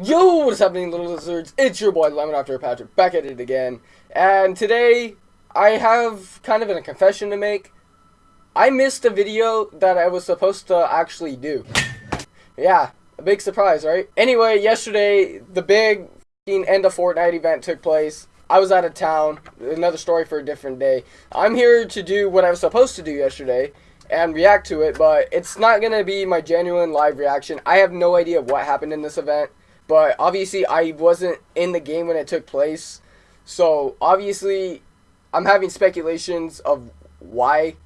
Yo, what's happening, little lizards? It's your boy Lemon After Patrick back at it again, and today I have kind of a confession to make. I missed a video that I was supposed to actually do. Yeah, a big surprise, right? Anyway, yesterday the big end of Fortnite event took place. I was out of town. Another story for a different day. I'm here to do what I was supposed to do yesterday and react to it, but it's not gonna be my genuine live reaction. I have no idea what happened in this event. But obviously, I wasn't in the game when it took place. So obviously, I'm having speculations of why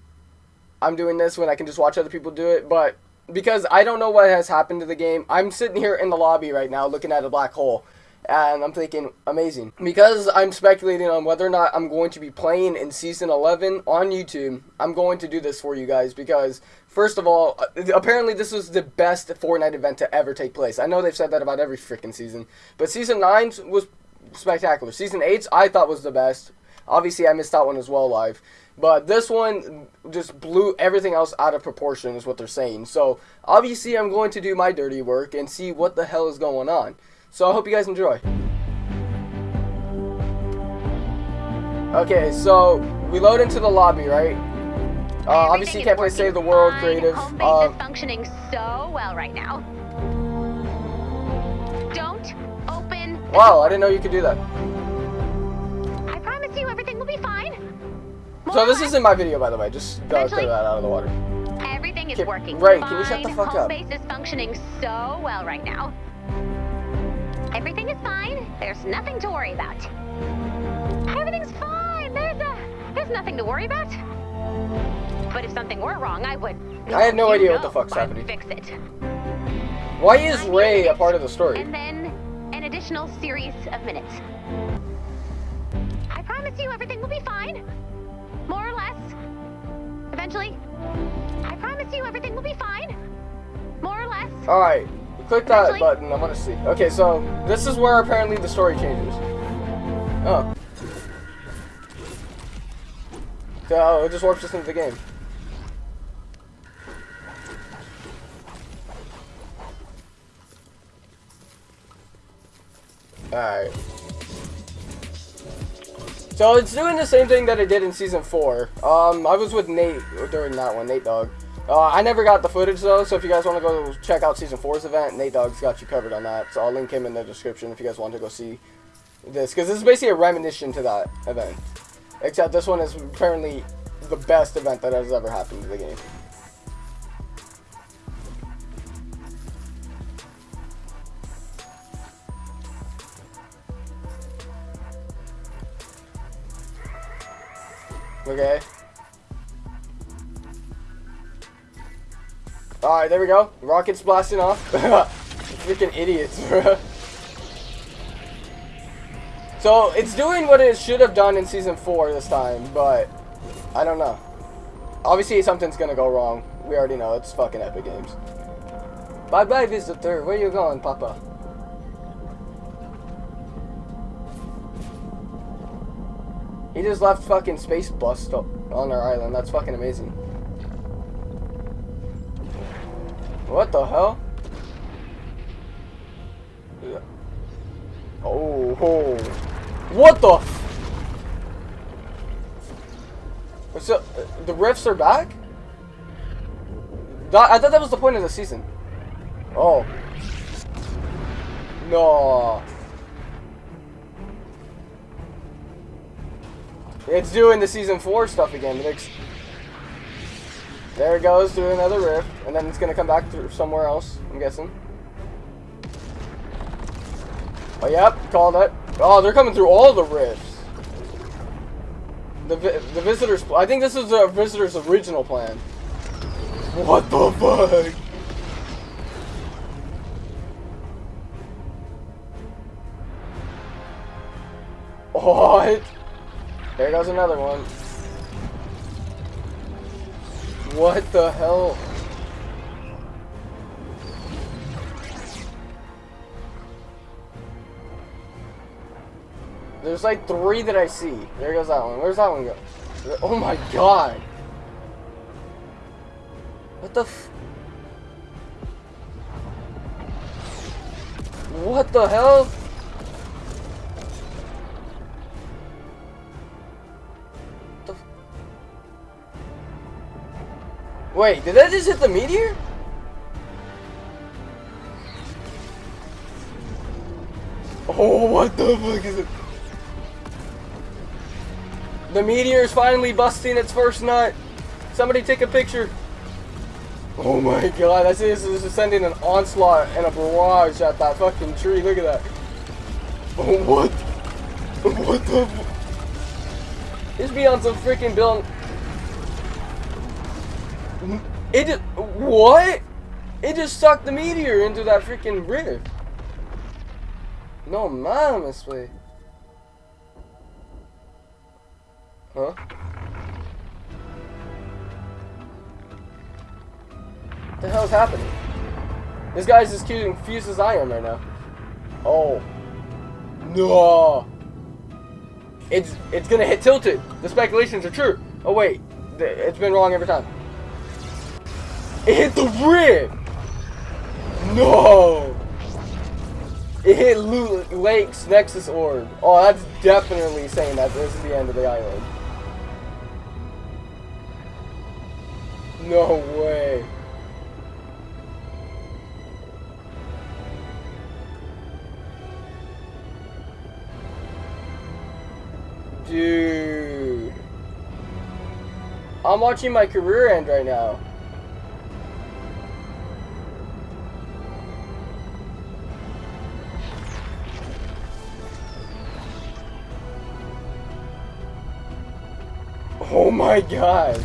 I'm doing this when I can just watch other people do it. But because I don't know what has happened to the game, I'm sitting here in the lobby right now looking at a black hole. And I'm thinking, amazing. Because I'm speculating on whether or not I'm going to be playing in Season 11 on YouTube, I'm going to do this for you guys because First of all, uh, apparently this was the best Fortnite event to ever take place. I know they've said that about every freaking season, but season 9 was spectacular. Season 8 I thought was the best. Obviously, I missed that one as well live. But this one just blew everything else out of proportion is what they're saying. So, obviously, I'm going to do my dirty work and see what the hell is going on. So, I hope you guys enjoy. Okay, so we load into the lobby, right? Uh, obviously, you can't play Save the World creative. Home base uh, is functioning so well right now. Don't open. Wow, I didn't know you could do that. I promise you, everything will be fine. More so this isn't my video, by the way. Just uh, clear that out of the water. Everything is working. Right? Can you shut the fuck Home up? base is functioning so well right now. Everything is fine. There's nothing to worry about. Everything's fine. There's a, there's nothing to worry about. But if something were wrong, I would. I had no idea what the fuck's happening. Fix it. Why is Ray a part of the story? And then an additional series of minutes. I promise you everything will be fine. More or less. Eventually. I promise you everything will be fine. More or less. Alright. Click that Eventually. button. I want to see. Okay, so this is where apparently the story changes. Oh. So it just warps us into the game. Alright. So it's doing the same thing that it did in Season 4. Um, I was with Nate during that one, Nate Dog. Uh, I never got the footage though, so if you guys want to go check out Season 4's event, Nate Dog's got you covered on that. So I'll link him in the description if you guys want to go see this. Because this is basically a reminiscence to that event. Except this one is apparently the best event that has ever happened to the game. Okay. Alright, there we go. Rockets blasting off. Freaking idiots, bro. So, it's doing what it should have done in Season 4 this time, but I don't know. Obviously, something's gonna go wrong. We already know. It's fucking Epic Games. Bye-bye, visitor. Where you going, Papa? He just left fucking Space Bust on our island. That's fucking amazing. What the hell? Oh, oh. What the? So, uh, the rifts are back? That, I thought that was the point of the season. Oh. No. It's doing the season four stuff again. There it goes through another rift, and then it's gonna come back through somewhere else. I'm guessing. Oh, yep, called it. Oh, they're coming through all the rifts. The the visitors. I think this is the visitor's original plan. What the fuck? What? There goes another one. What the hell? There's like three that I see. There goes that one. Where's that one go? Oh my god. What the What the hell? The Wait, did that just hit the meteor? Oh, what the fuck is it? The meteor is finally busting its first nut. Somebody take a picture. Oh my god, that's this is sending an onslaught and a barrage at that fucking tree. Look at that. Oh what? What the? This be on some freaking bill. It just what? It just sucked the meteor into that freaking rift. No mames, way. Huh? What the hell's happening? This guy's as confused as I am right now. Oh. No. It's it's gonna hit tilted. The speculations are true. Oh wait, it's been wrong every time. It hit the rib. No. It hit Lu- Lake's Nexus Orb. Oh, that's definitely saying that this is the end of the island. No way. Dude. I'm watching my career end right now. Oh my god.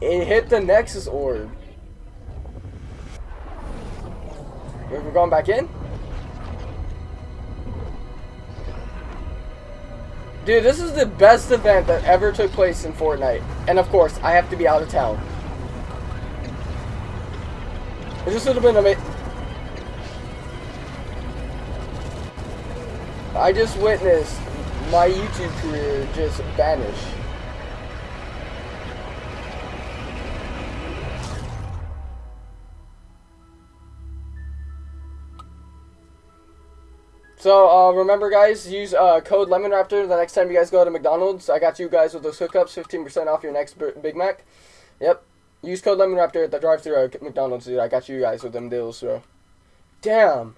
It hit the Nexus Orb. We're going back in? Dude, this is the best event that ever took place in Fortnite. And of course, I have to be out of town. It just would have been amazing. I just witnessed my YouTube career just vanish. So, uh, remember guys, use uh, code LemonRaptor the next time you guys go to McDonald's. I got you guys with those hookups, 15% off your next Big Mac. Yep. Use code LemonRaptor at the drive-thru at McDonald's, dude. I got you guys with them deals, bro. Damn.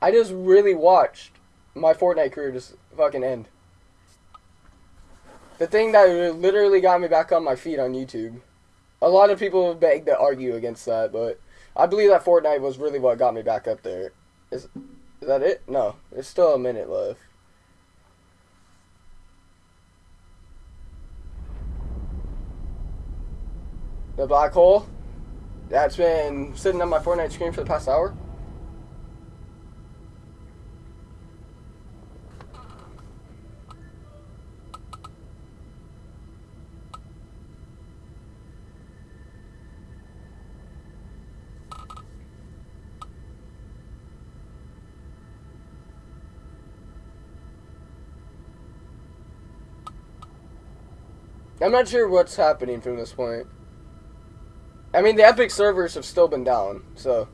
I just really watched my Fortnite career just fucking end. The thing that literally got me back on my feet on YouTube. A lot of people beg to argue against that, but I believe that Fortnite was really what got me back up there. Is, is that it? No, there's still a minute left. The black hole. That's been sitting on my Fortnite screen for the past hour. I'm not sure what's happening from this point. I mean, the Epic servers have still been down, so.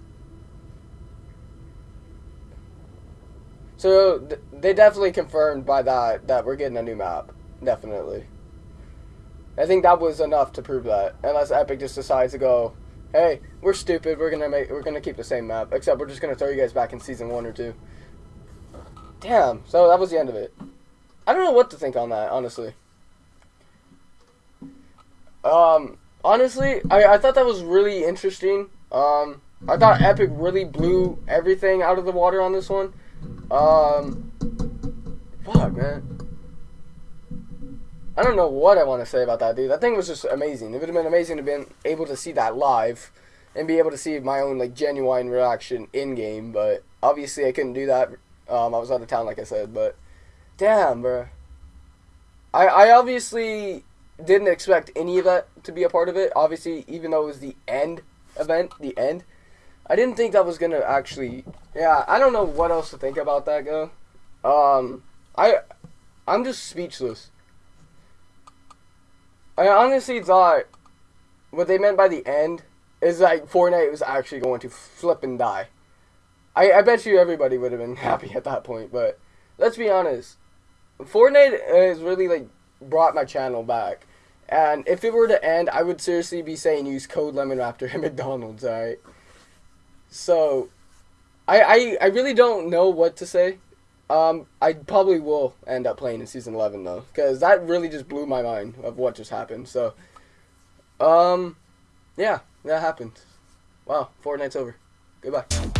So th- they definitely confirmed by that that we're getting a new map, definitely. I think that was enough to prove that. Unless Epic just decides to go, hey, we're stupid. We're gonna make we're gonna keep the same map, except we're just gonna throw you guys back in season one or two. Damn. So that was the end of it. I don't know what to think on that, honestly. Um, honestly, I, I thought that was really interesting. Um, I thought Epic really blew everything out of the water on this one. Um, fuck, man. I don't know what I want to say about that, dude. That thing was just amazing. It would have been amazing to be able to see that live and be able to see my own like genuine reaction in game. But obviously, I couldn't do that. Um, I was out of town, like I said. But damn, bro. I I obviously didn't expect any of that to be a part of it. Obviously, even though it was the end event, the end, I didn't think that was gonna actually. Yeah, I don't know what else to think about that, go. Um, I, I'm just speechless. I honestly thought what they meant by the end is like Fortnite was actually going to flip and die. I, I bet you everybody would have been happy at that point, but let's be honest. Fortnite is really like brought my channel back. And if it were to end, I would seriously be saying use code Lemon Raptor at McDonald's, alright? So I, I I really don't know what to say. Um, I probably will end up playing in season eleven though, because that really just blew my mind of what just happened. So, um, yeah, that happened. Wow, Fortnite's over. Goodbye.